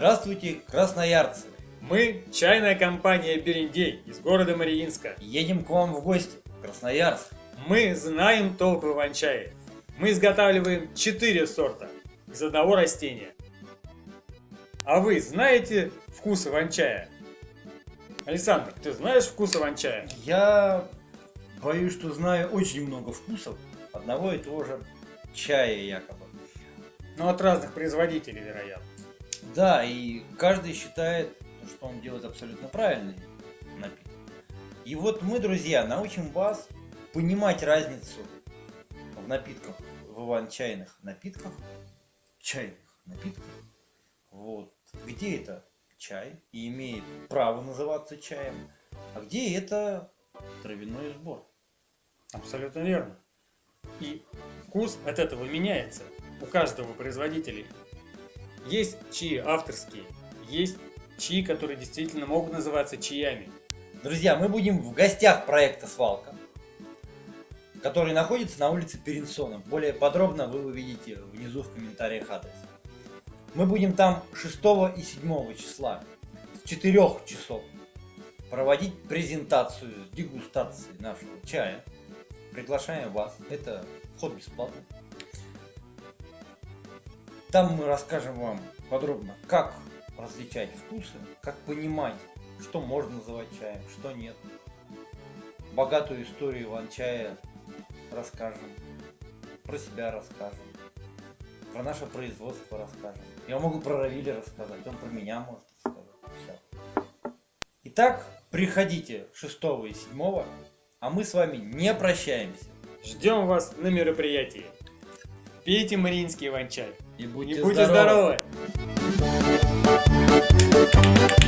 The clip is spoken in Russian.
Здравствуйте, красноярцы! Мы – чайная компания «Берендей» из города Мариинска. Едем к вам в гости, в Красноярск. Мы знаем толк в иван-чае. Мы изготавливаем 4 сорта из одного растения. А вы знаете вкус иван-чая? Александр, ты знаешь вкус иван-чая? Я боюсь, что знаю очень много вкусов одного и того же чая якобы. Ну, от разных производителей, вероятно. Да, и каждый считает, что он делает абсолютно правильный напиток. И вот мы, друзья, научим вас понимать разницу в напитках, в иван-чайных напитках, чайных напитках, вот, где это чай и имеет право называться чаем, а где это травяной сбор. Абсолютно верно. И вкус от этого меняется у каждого производителя. Есть чаи авторские, есть чаи, которые действительно могут называться чаями. Друзья, мы будем в гостях проекта «Свалка», который находится на улице Перенсона. Более подробно вы увидите внизу в комментариях адрес. Мы будем там 6 и 7 числа с 4 часов проводить презентацию с дегустацией нашего чая. Приглашаем вас. Это вход бесплатный. Там мы расскажем вам подробно, как различать вкусы, как понимать, что можно называть чаем, что нет. Богатую историю иван-чая расскажем, про себя расскажем, про наше производство расскажем. Я могу про Равиля рассказать, он про меня может рассказать. Все. Итак, приходите 6 и 7, а мы с вами не прощаемся. Ждем вас на мероприятии. Пейте мариинский иван-чай. И будьте, И будьте здоровы! здоровы.